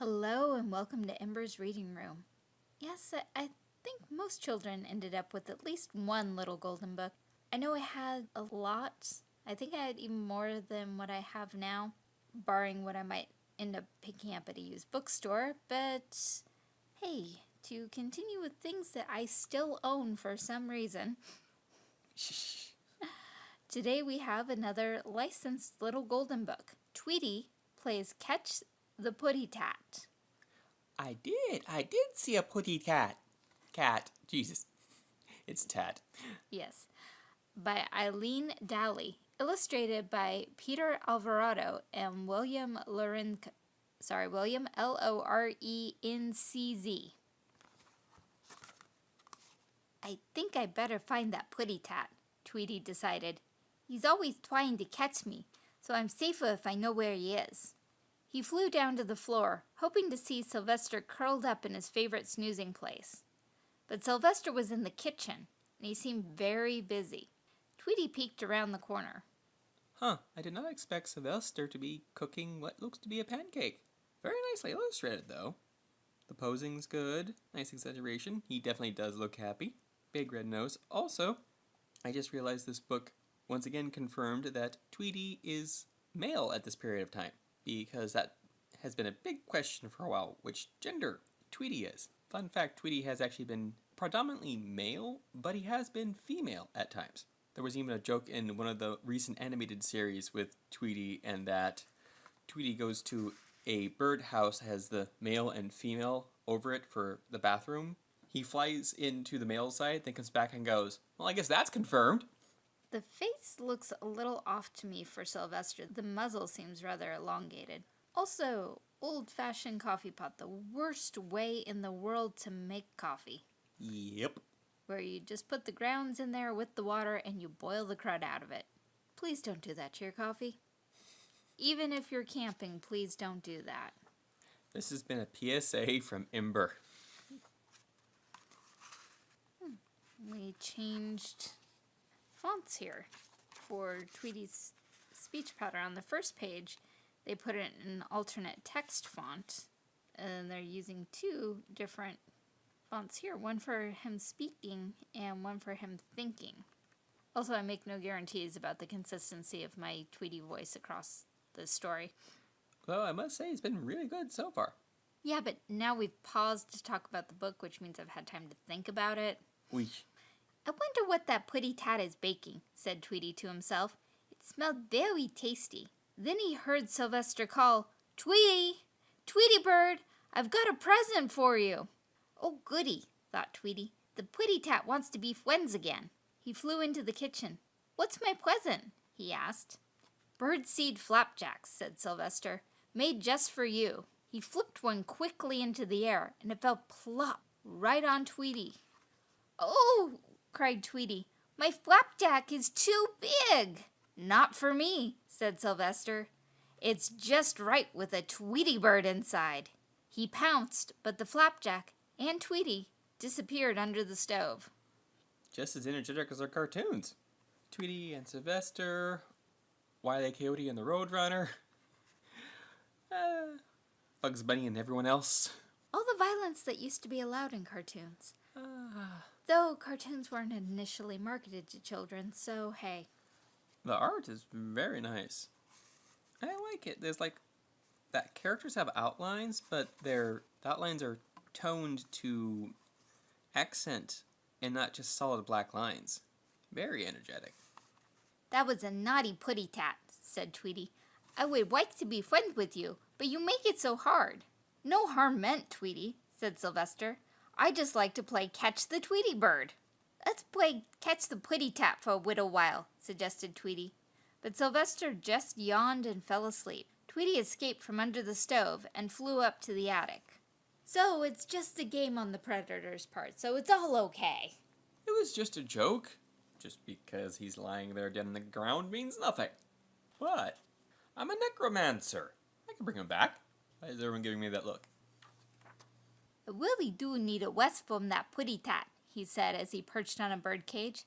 Hello and welcome to Ember's Reading Room. Yes, I, think most children ended up with at least one little golden book. I know I had a lot. I think I had even more than what I have now, barring what I might end up picking up at a used bookstore, but hey, to continue with things that I still own for some reason. Today we have another licensed little golden book. Tweety plays Catch the Putty Tat. I did. I did see a putty cat. Cat. Jesus. It's tat. Yes. By Eileen Dowley. Illustrated by Peter Alvarado and William Lorenz. Sorry, William L O R E N C Z. I think I better find that putty tat, Tweety decided. He's always trying to catch me, so I'm safer if I know where he is. He flew down to the floor, hoping to see Sylvester curled up in his favorite snoozing place. But Sylvester was in the kitchen, and he seemed very busy. Tweety peeked around the corner. Huh, I did not expect Sylvester to be cooking what looks to be a pancake. Very nicely illustrated, though. The posing's good. Nice exaggeration. He definitely does look happy. Big red nose. Also, I just realized this book once again confirmed that Tweety is male at this period of time because that has been a big question for a while, which gender Tweety is. Fun fact, Tweety has actually been predominantly male, but he has been female at times. There was even a joke in one of the recent animated series with Tweety and that Tweety goes to a birdhouse has the male and female over it for the bathroom. He flies into the male side, then comes back and goes, Well, I guess that's confirmed. The face looks a little off to me for Sylvester. The muzzle seems rather elongated. Also, old-fashioned coffee pot, the worst way in the world to make coffee. Yep. Where you just put the grounds in there with the water and you boil the crud out of it. Please don't do that to your coffee. Even if you're camping, please don't do that. This has been a PSA from Ember. Hmm. We changed fonts here for Tweety's speech pattern. On the first page, they put it in an alternate text font, and they're using two different fonts here, one for him speaking and one for him thinking. Also, I make no guarantees about the consistency of my Tweety voice across the story. Well, I must say it's been really good so far. Yeah, but now we've paused to talk about the book, which means I've had time to think about it. We I wonder what that putty tat is baking, said Tweety to himself. It smelled very tasty. Then he heard Sylvester call, Tweety! Tweety bird! I've got a present for you! Oh, goody, thought Tweety. The putty tat wants to be friends again. He flew into the kitchen. What's my present? he asked. Birdseed flapjacks, said Sylvester, made just for you. He flipped one quickly into the air, and it fell plop right on Tweety. Oh, cried Tweety. My flapjack is too big. Not for me, said Sylvester. It's just right with a Tweety bird inside. He pounced, but the flapjack and Tweety disappeared under the stove. Just as energetic as our cartoons. Tweety and Sylvester, Wile Coyote and the Roadrunner, uh, Bugs Bunny and everyone else. All the violence that used to be allowed in cartoons. Uh, Though cartoons weren't initially marketed to children, so hey. The art is very nice. I like it. There's like that characters have outlines, but their outlines are toned to accent and not just solid black lines. Very energetic. That was a naughty putty tat, said Tweety. I would like to be friends with you, but you make it so hard. No harm meant, Tweety, said Sylvester. I just like to play Catch the Tweety Bird. Let's play Catch the Putty Tat for a little while, suggested Tweety. But Sylvester just yawned and fell asleep. Tweety escaped from under the stove and flew up to the attic. So it's just a game on the Predator's part, so it's all okay. It was just a joke. Just because he's lying there dead in the ground means nothing. But I'm a necromancer. I can bring him back. Why is everyone giving me that look? I really do need a west from that putty tat, he said as he perched on a bird cage.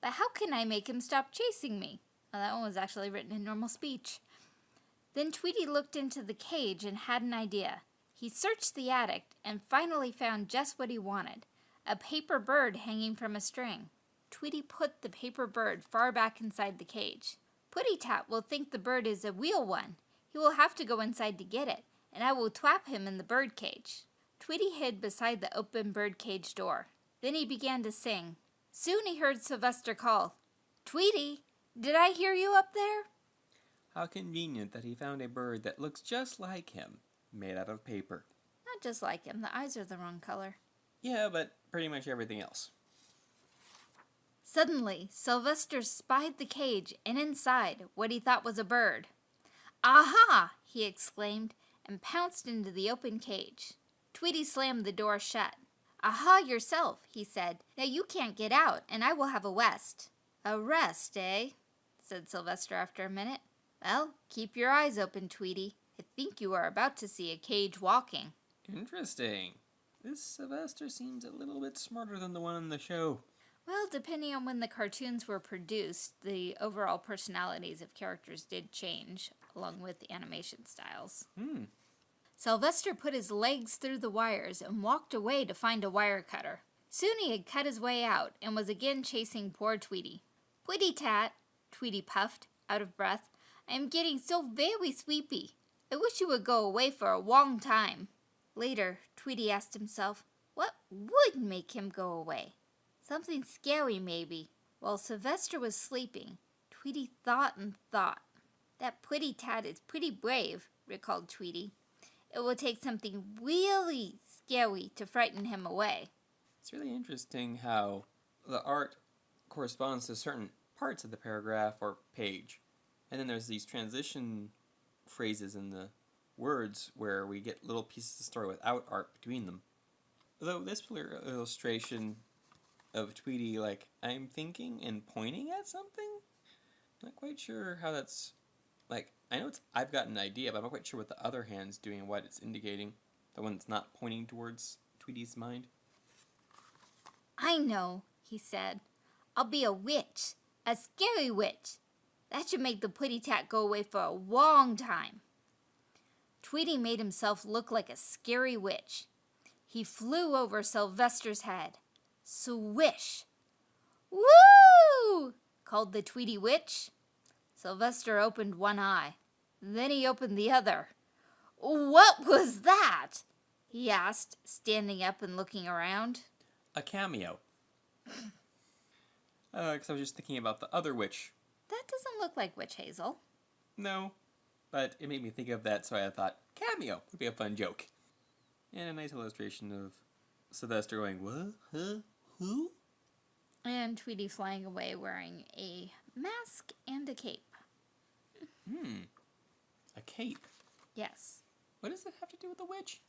But how can I make him stop chasing me? Well, that one was actually written in normal speech. Then Tweety looked into the cage and had an idea. He searched the attic and finally found just what he wanted a paper bird hanging from a string. Tweety put the paper bird far back inside the cage. Putty Tat will think the bird is a real one. He will have to go inside to get it, and I will trap him in the bird cage. Tweety hid beside the open bird cage door. Then he began to sing. Soon he heard Sylvester call, Tweety, did I hear you up there? How convenient that he found a bird that looks just like him, made out of paper. Not just like him, the eyes are the wrong color. Yeah, but pretty much everything else. Suddenly, Sylvester spied the cage and inside what he thought was a bird. Aha! he exclaimed and pounced into the open cage. Tweety slammed the door shut. Aha yourself, he said. Now you can't get out, and I will have a rest. A rest, eh? said Sylvester after a minute. Well, keep your eyes open, Tweety. I think you are about to see a cage walking. Interesting. This Sylvester seems a little bit smarter than the one in the show. Well, depending on when the cartoons were produced, the overall personalities of characters did change, along with the animation styles. Hmm. Sylvester put his legs through the wires and walked away to find a wire cutter. Soon he had cut his way out and was again chasing poor Tweety. Tweety Tat, Tweety puffed, out of breath, I am getting so very sleepy. I wish you would go away for a long time. Later, Tweety asked himself, what would make him go away? Something scary, maybe. While Sylvester was sleeping, Tweety thought and thought. That Putty Tat is pretty brave, recalled Tweety. It will take something really scary to frighten him away. It's really interesting how the art corresponds to certain parts of the paragraph or page. And then there's these transition phrases in the words where we get little pieces of story without art between them. Though this illustration of Tweety, like, I'm thinking and pointing at something? Not quite sure how that's, like, I know it's, I've got an idea, but I'm not quite sure what the other hand's doing and what it's indicating. The one that's not pointing towards Tweety's mind. I know, he said. I'll be a witch, a scary witch. That should make the Putty Tat go away for a long time. Tweety made himself look like a scary witch. He flew over Sylvester's head. Swish! Woo! called the Tweety Witch. Sylvester opened one eye. Then he opened the other. What was that? he asked, standing up and looking around. A cameo. uh, because I was just thinking about the other witch. That doesn't look like Witch Hazel. No, but it made me think of that, so I thought cameo would be a fun joke. And a nice illustration of Sylvester going, what? Huh? Who? And Tweety flying away wearing a mask and a cape. Hmm. A cape. Yes. What does it have to do with the witch?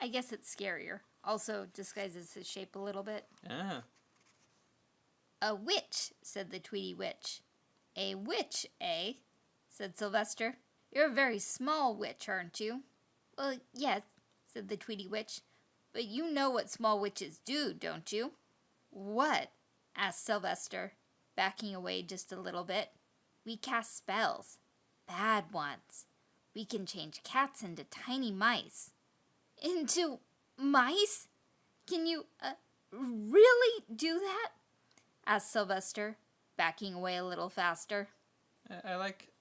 I guess it's scarier. Also disguises his shape a little bit. Ah. A witch, said the Tweety Witch. A witch, eh? said Sylvester. You're a very small witch, aren't you? Well, yes, said the Tweety Witch. But you know what small witches do, don't you? What? asked Sylvester, backing away just a little bit. We cast spells. Bad ones. We can change cats into tiny mice. Into mice? Can you uh, really do that? asked Sylvester, backing away a little faster. I, like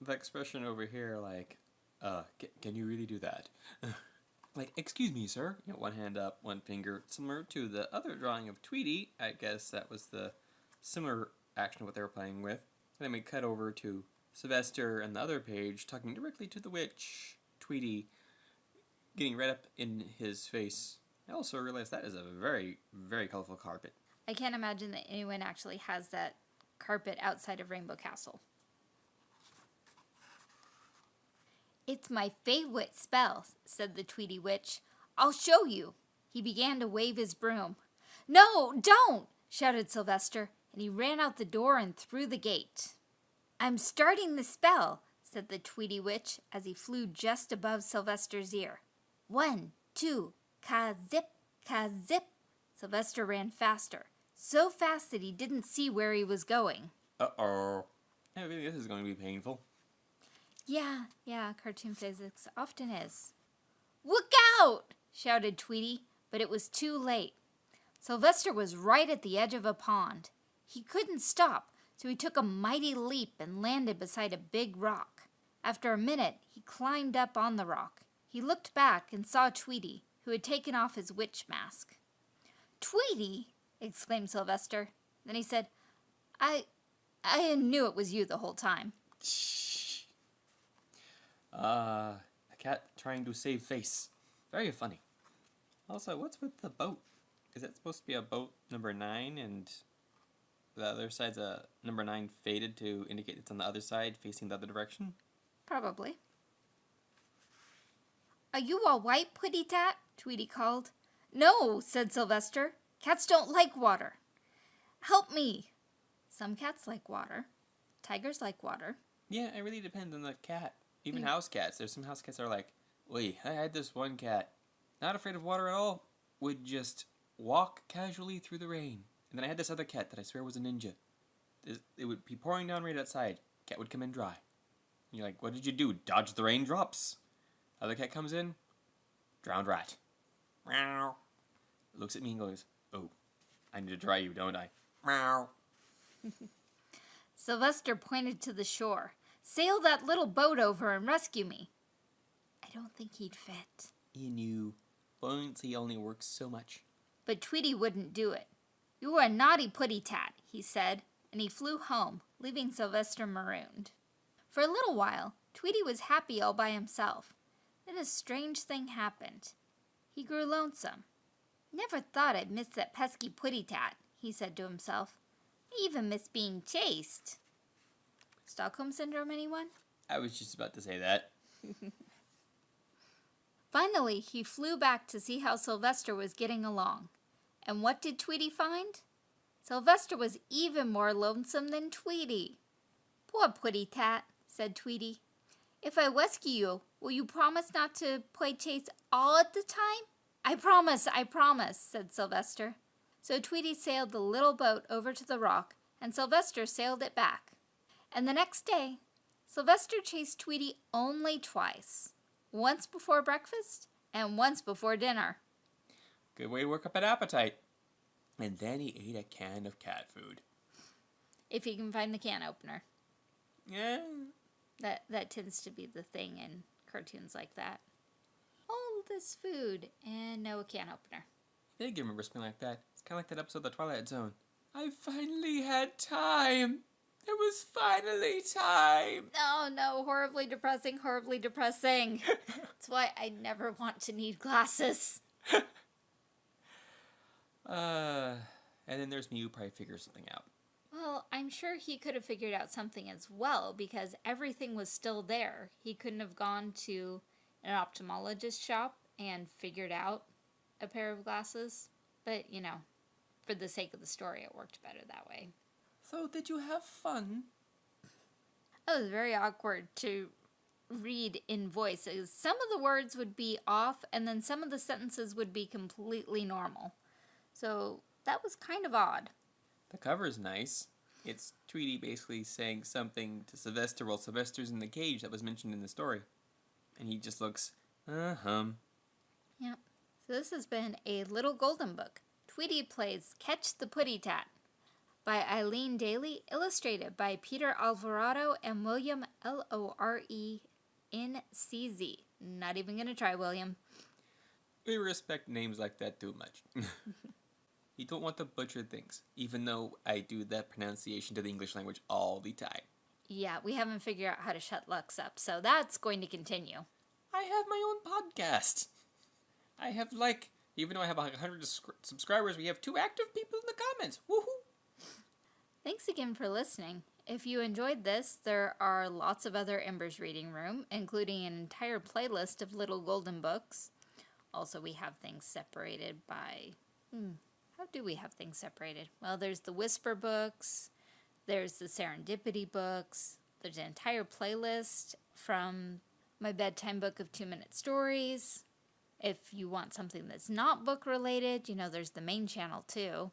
the expression over here, like, uh, can you really do that? like, excuse me, sir. You know, one hand up, one finger, similar to the other drawing of Tweety. I guess that was the similar action of what they were playing with. And then we cut over to Sylvester and the other page talking directly to the witch, Tweety, getting right up in his face. I also realized that is a very, very colorful carpet. I can't imagine that anyone actually has that carpet outside of Rainbow Castle. It's my favorite spell, said the Tweety Witch. I'll show you. He began to wave his broom. No, don't, shouted Sylvester, and he ran out the door and through the gate. I'm starting the spell, said the Tweety Witch as he flew just above Sylvester's ear. One, two, ka-zip, ka-zip. Sylvester ran faster, so fast that he didn't see where he was going. Uh-oh. I think this is going to be painful. Yeah, yeah, cartoon physics often is. Look out! shouted Tweety, but it was too late. Sylvester was right at the edge of a pond. He couldn't stop, so he took a mighty leap and landed beside a big rock. After a minute, he climbed up on the rock. He looked back and saw Tweety, who had taken off his witch mask. Tweety! exclaimed Sylvester. Then he said, I I knew it was you the whole time. Shh. Uh, a cat trying to save face. Very funny. Also, what's with the boat? Is that supposed to be a boat number nine and the other side's a number nine faded to indicate it's on the other side facing the other direction? Probably. Are you all white, Putty Tat? Tweety called. No, said Sylvester. Cats don't like water. Help me. Some cats like water. Tigers like water. Yeah, it really depends on the cat. Even Mm. house cats. There's some house cats that are like, wait, I had this one cat, not afraid of water at all, would just walk casually through the rain. And then I had this other cat that I swear was a ninja. It it would be pouring down rain outside. Cat would come in dry. And you're like, what did you do? Dodge the raindrops. Other cat comes in, drowned rat. Meow. Looks at me and goes, oh, I need to dry you, don't I? Meow. Sylvester pointed to the shore. Sail that little boat over and rescue me. I don't think he'd fit. He knew. Buoyancy only works so much. But Tweety wouldn't do it. You are a naughty putty tat, he said, and he flew home, leaving Sylvester marooned. For a little while, Tweety was happy all by himself. Then a strange thing happened. He grew lonesome. Never thought I'd miss that pesky putty tat, he said to himself. I even miss being chased. Stockholm Syndrome, anyone? I was just about to say that. Finally, he flew back to see how Sylvester was getting along. And what did Tweety find? Sylvester was even more lonesome than Tweety. Poor Putty Tat, said Tweety. If I rescue you, will you promise not to play chase all at the time? I promise, I promise, said Sylvester. So Tweety sailed the little boat over to the rock, and Sylvester sailed it back. And the next day, Sylvester chased Tweety only twice once before breakfast and once before dinner. Good way to work up an appetite. And then he ate a can of cat food. If you can find the can opener. Yeah. That that tends to be the thing in cartoons like that. All this food and no can opener. I think I remember something like that. It's kind of like that episode of The Twilight Zone. I finally had time. It was finally time. No, no, horribly depressing, horribly depressing. That's why I never want to need glasses. Uh, and then there's me who probably figures something out. Well, I'm sure he could have figured out something as well because everything was still there. He couldn't have gone to an ophthalmologist shop and figured out a pair of glasses. But, you know, for the sake of the story, it worked better that way. So, did you have fun? It was very awkward to read in voice. Some of the words would be off, and then some of the sentences would be completely normal. So that was kind of odd. The cover's nice. It's Tweety basically saying something to Sylvester while Sylvester's in the cage that was mentioned in the story. And he just looks, uh huh. Yep. So this has been a Little Golden Book. Tweety plays Catch the Putty Tat by Eileen Daly, illustrated by Peter Alvarado and William L O R E N C Z. Not even gonna try, William. We respect names like that too much. you don't want to butcher things, even though I do that pronunciation to the English language all the time. Yeah, we haven't figured out how to shut Lux up, so that's going to continue. I have my own podcast. I have like, even though I have like 100 subscribers, we have two active people in the comments. Woohoo! Thanks again for listening. If you enjoyed this, there are lots of other Embers Reading Room, including an entire playlist of little golden books. Also, we have things separated by. Hmm, how do we have things separated? Well, there's the Whisper books, there's the Serendipity books, there's an entire playlist from my bedtime book of two minute stories. If you want something that's not book related, you know, there's the main channel too.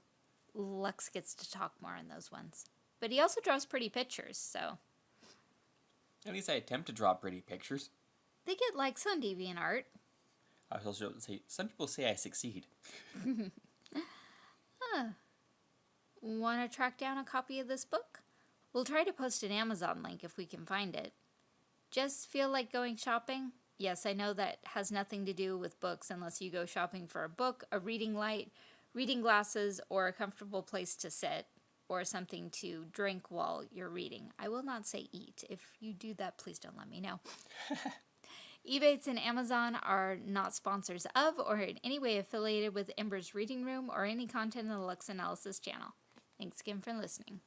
Lux gets to talk more on those ones. But he also draws pretty pictures, so At least I attempt to draw pretty pictures. they get likes on DeviantArt. I also say some people say I succeed. Want to track down a copy of this book? We'll try to post an Amazon link if we can find it. Just feel like going shopping? Yes, I know that has nothing to do with books unless you go shopping for a book, a reading light, reading glasses, or a comfortable place to sit, or something to drink while you're reading. I will not say eat. If you do that, please don't let me know. Ebates and Amazon are not sponsors of or in any way affiliated with Ember's Reading Room or any content in the Lux Analysis channel. Thanks again for listening.